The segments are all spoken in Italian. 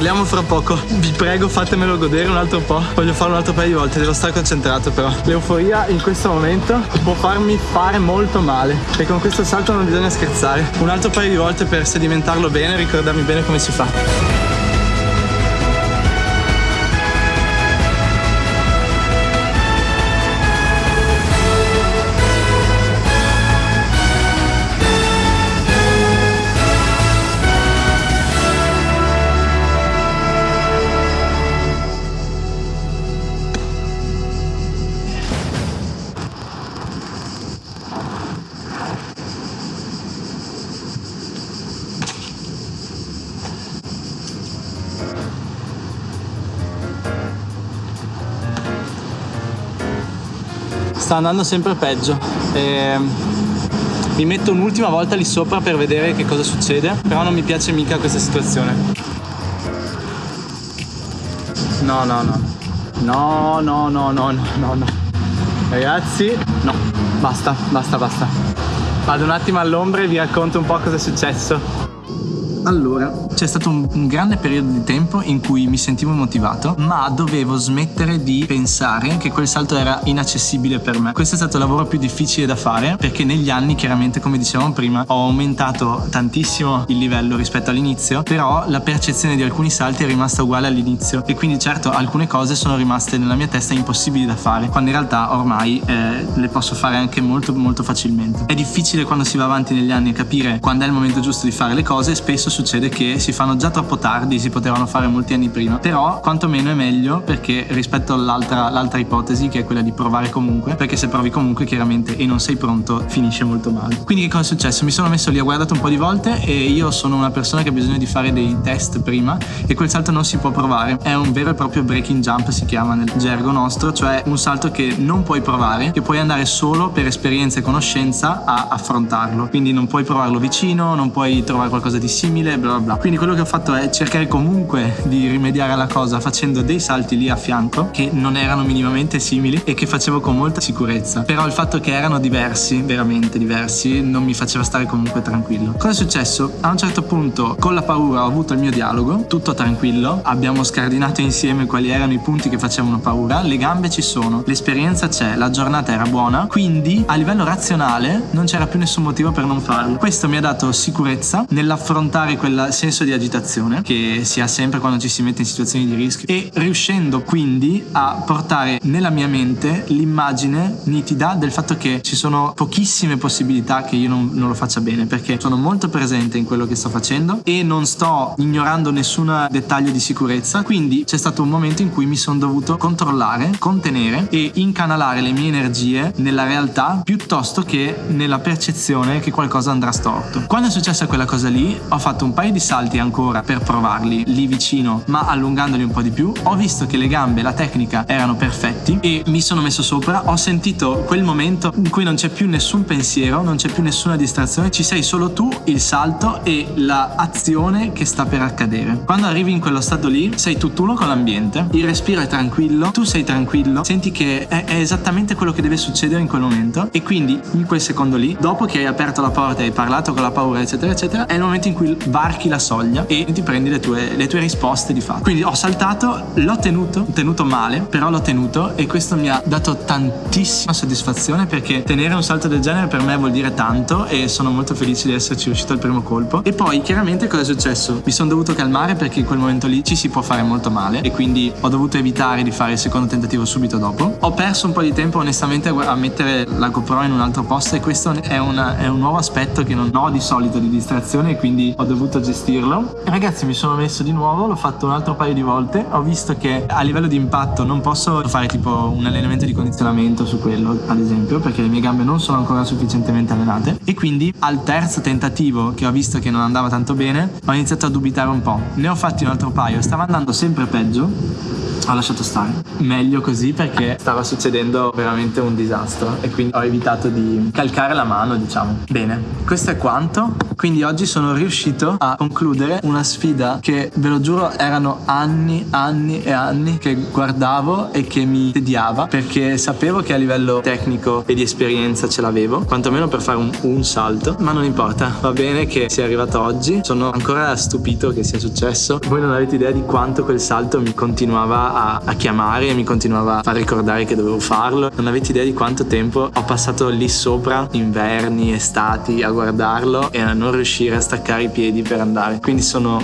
parliamo fra poco. Vi prego fatemelo godere un altro po'. Voglio farlo un altro paio di volte, devo stare concentrato però. L'euforia in questo momento può farmi fare molto male. E con questo salto non bisogna scherzare. Un altro paio di volte per sedimentarlo bene e ricordarmi bene come si fa. Sta andando sempre peggio. E mi metto un'ultima volta lì sopra per vedere che cosa succede, però non mi piace mica questa situazione. No, no. No, no, no, no, no, no, no. Ragazzi, no. Basta, basta, basta. Vado un attimo all'ombra e vi racconto un po' cosa è successo. Allora, c'è stato un, un, grande periodo di tempo in cui mi sentivo motivato, ma dovevo smettere di pensare che quel salto era inaccessibile per me. Questo è stato il lavoro più difficile da fare perché negli anni, chiaramente, come dicevamo prima, ho aumentato tantissimo il livello rispetto all'inizio, però la percezione di alcuni salti è rimasta uguale all'inizio e quindi certo alcune cose sono rimaste nella mia testa impossibili da fare, quando in realtà ormai eh, le posso fare anche molto molto facilmente. È difficile quando si va avanti negli anni capire quando è il momento giusto di fare le cose e spesso succede che si fanno già troppo tardi, si potevano fare molti anni prima, però quantomeno è meglio perché rispetto all'altra l'altra ipotesi che è quella di provare comunque, perché se provi comunque chiaramente e non sei pronto finisce molto male. Quindi che cosa è successo? Mi sono messo lì, ho guardato un po' di volte e io sono una persona che ha bisogno di fare dei test prima e quel salto non si può provare, è un vero e proprio breaking jump si chiama nel gergo nostro, cioè un salto che non puoi provare, che puoi andare solo per esperienza e conoscenza a affrontarlo, quindi non puoi provarlo vicino, non puoi trovare qualcosa di simile simile, bla bla bla. Quindi quello che ho fatto è cercare comunque di rimediare alla cosa facendo dei salti lì a fianco che non erano minimamente simili e che facevo con molta sicurezza. Però il fatto che erano diversi, veramente diversi, non mi faceva stare comunque tranquillo. Cosa è successo? A un certo punto con la paura ho avuto il mio dialogo, tutto tranquillo, abbiamo scardinato insieme quali erano i punti che facevano paura, le gambe ci sono, l'esperienza c'è, la giornata era buona, quindi a livello razionale non c'era più nessun motivo per non farlo. Questo mi ha dato sicurezza nell'affrontare provare quel senso di agitazione che si ha sempre quando ci si mette in situazioni di rischio e riuscendo quindi a portare nella mia mente l'immagine nitida del fatto che ci sono pochissime possibilità che io non, non lo faccia bene perché sono molto presente in quello che sto facendo e non sto ignorando nessun dettaglio di sicurezza quindi c'è stato un momento in cui mi sono dovuto controllare, contenere e incanalare le mie energie nella realtà piuttosto che nella percezione che qualcosa andrà storto. Quando è successa quella cosa lì ho fatto fatto un paio di salti ancora per provarli lì vicino, ma allungandoli un po' di più. Ho visto che le gambe, la tecnica erano perfetti e mi sono messo sopra. Ho sentito quel momento in cui non c'è più nessun pensiero, non c'è più nessuna distrazione, ci sei solo tu, il salto e l'azione che sta per accadere. Quando arrivi in quello stato lì, sei tutt'uno con l'ambiente, il respiro è tranquillo, tu sei tranquillo, senti che è, è esattamente quello che deve succedere in quel momento e quindi in quel secondo lì, dopo che hai aperto la porta e hai parlato con la paura, eccetera, eccetera, è il momento in cui varchi la soglia e ti prendi le tue, le tue risposte di fatto. Quindi ho saltato, l'ho tenuto, tenuto male, però l'ho tenuto e questo mi ha dato tantissima soddisfazione perché tenere un salto del genere per me vuol dire tanto e sono molto felice di esserci riuscito al primo colpo. E poi chiaramente cosa è successo? Mi sono dovuto calmare perché in quel momento lì ci si può fare molto male e quindi ho dovuto evitare di fare il secondo tentativo subito dopo. Ho perso un po' di tempo onestamente a mettere la GoPro in un altro posto e questo è, una, è un nuovo aspetto che non ho di solito di distrazione e quindi ho dovuto dovuto gestirlo. Ragazzi mi sono messo di nuovo, l'ho fatto un altro paio di volte, ho visto che a livello di impatto non posso fare tipo un allenamento di condizionamento su quello ad esempio perché le mie gambe non sono ancora sufficientemente allenate e quindi al terzo tentativo che ho visto che non andava tanto bene ho iniziato a dubitare un po'. Ne ho fatti un altro paio, stava andando sempre peggio ho lasciato stare. Meglio così perché stava succedendo veramente un disastro e quindi ho evitato di calcare la mano, diciamo. Bene, questo è quanto. Quindi oggi sono riuscito a concludere una sfida che ve lo giuro erano anni, anni e anni che guardavo e che mi tediava perché sapevo che a livello tecnico e di esperienza ce l'avevo, quantomeno per fare un, un salto, ma non importa, va bene che sia arrivato oggi, sono ancora stupito che sia successo. Voi non avete idea di quanto quel salto mi continuava a, a chiamare e mi continuava a far ricordare che dovevo farlo, non avete idea di quanto tempo ho passato lì sopra, inverni, estati, a guardarlo e a non riuscire a staccare i piedi per andare. Quindi sono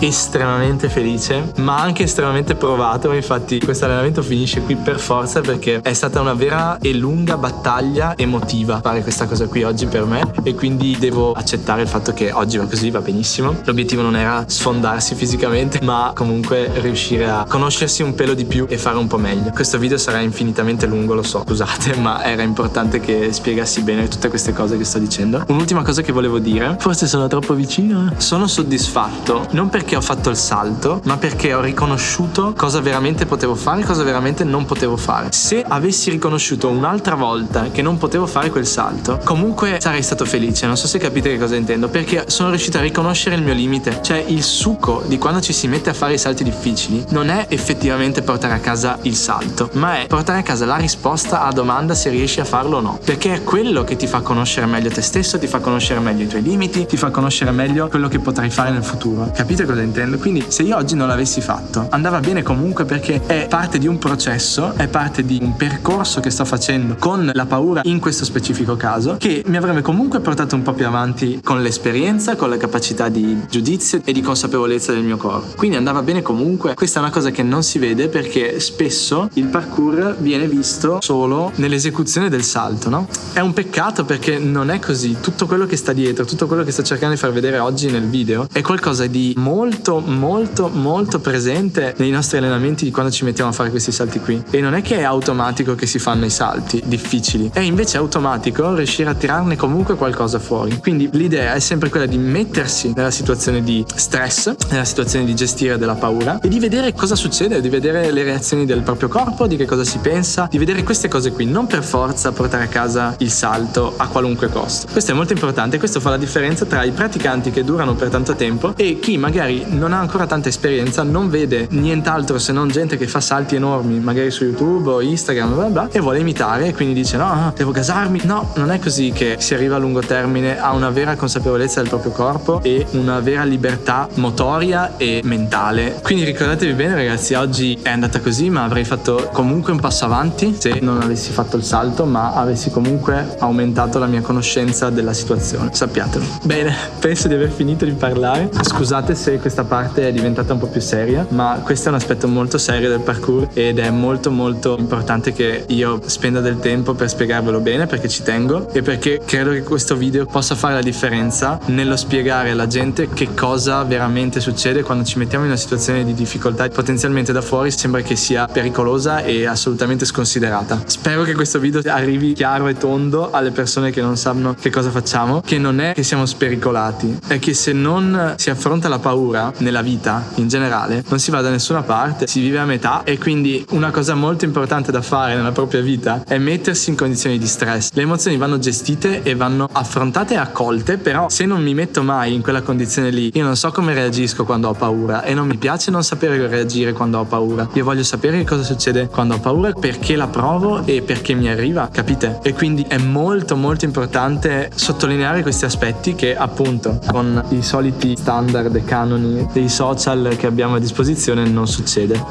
estremamente felice ma anche estremamente provato. Infatti questo allenamento finisce qui per forza perché è stata una vera e lunga battaglia emotiva fare questa cosa qui oggi per me e quindi devo accettare il fatto che oggi va così va benissimo. L'obiettivo non era sfondarsi fisicamente ma comunque riuscire a conoscersi un pelo di più e fare un po' meglio. Questo video sarà infinitamente lungo lo so scusate ma era importante che spiegassi bene tutte queste cose che sto dicendo. Un'ultima cosa che volevo dire forse sono troppo vicino eh. sono soddisfatto non perché perché ho fatto il salto, ma perché ho riconosciuto cosa veramente potevo fare e cosa veramente non potevo fare. Se avessi riconosciuto un'altra volta che non potevo fare quel salto, comunque sarei stato felice. Non so se capite che cosa intendo, perché sono riuscito a riconoscere il mio limite. Cioè, il succo di quando ci si mette a fare i salti difficili non è effettivamente portare a casa il salto, ma è portare a casa la risposta alla domanda se riesci a farlo o no. Perché è quello che ti fa conoscere meglio te stesso, ti fa conoscere meglio i tuoi limiti, ti fa conoscere meglio quello che potrai fare nel futuro. Capite cosa intendo? Quindi se io oggi non l'avessi fatto andava bene comunque perché è parte di un processo, è parte di un percorso che sto facendo con la paura in questo specifico caso che mi avrebbe comunque portato un po' più avanti con l'esperienza, con la capacità di giudizio e di consapevolezza del mio corpo. Quindi andava bene comunque. Questa è una cosa che non si vede perché spesso il parkour viene visto solo nell'esecuzione del salto, no? È un peccato perché non è così. Tutto quello che sta dietro, tutto quello che sto cercando di far vedere oggi nel video è qualcosa di molto molto molto molto presente nei nostri allenamenti quando ci mettiamo a fare questi salti qui. E non è che è automatico che si fanno i salti difficili. È invece automatico riuscire a tirarne comunque qualcosa fuori. Quindi l'idea è sempre quella di mettersi nella situazione di stress nella situazione di gestire della paura e di vedere cosa succede di vedere le reazioni del proprio corpo di che cosa si pensa di vedere queste cose qui non per forza portare a casa il salto a qualunque costo. Questo è molto importante questo fa la differenza tra i praticanti che durano per tanto tempo e chi magari non ha ancora tanta esperienza, non vede nient'altro se non gente che fa salti enormi, magari su YouTube o Instagram, bla bla, e vuole imitare e quindi dice no, no, devo gasarmi. No, non è così che si arriva a lungo termine a una vera consapevolezza del proprio corpo e una vera libertà motoria e mentale. Quindi ricordatevi bene ragazzi, oggi è andata così, ma avrei fatto comunque un passo avanti se non avessi fatto il salto, ma avessi comunque aumentato la mia conoscenza della situazione. Sappiatelo. Bene, penso di aver finito di parlare. Scusate se questa parte è diventata un po' più seria, ma questo è un aspetto molto serio del parkour ed è molto molto importante che io spenda del tempo per spiegarvelo bene perché ci tengo e perché credo che questo video possa fare la differenza nello spiegare alla gente che cosa veramente succede quando ci mettiamo in una situazione di difficoltà potenzialmente da fuori sembra che sia pericolosa e assolutamente sconsiderata. Spero che questo video arrivi chiaro e tondo alle persone che non sanno che cosa facciamo, che non è che siamo spericolati, è che se non si affronta la paura nella vita in generale non si va da nessuna parte, si vive a metà e quindi una cosa molto importante da fare nella propria vita è mettersi in condizioni di stress. Le emozioni vanno gestite e vanno affrontate e accolte, però se non mi metto mai in quella condizione lì, io non so come reagisco quando ho paura e non mi piace non sapere reagire quando ho paura. Io voglio sapere cosa succede quando ho paura, perché la provo e perché mi arriva, capite? E quindi è molto molto importante sottolineare questi aspetti che appunto con i soliti standard e canoni dei social che abbiamo a disposizione non succede.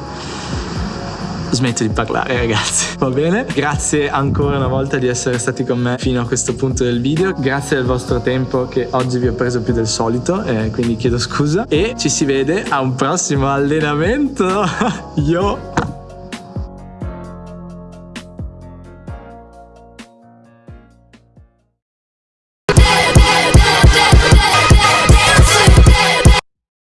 Smetto di parlare ragazzi. Va bene? Grazie ancora una volta di essere stati con me fino a questo punto del video. Grazie del vostro tempo che oggi vi ho preso più del solito eh, quindi chiedo scusa. E ci si vede a un prossimo allenamento. Yo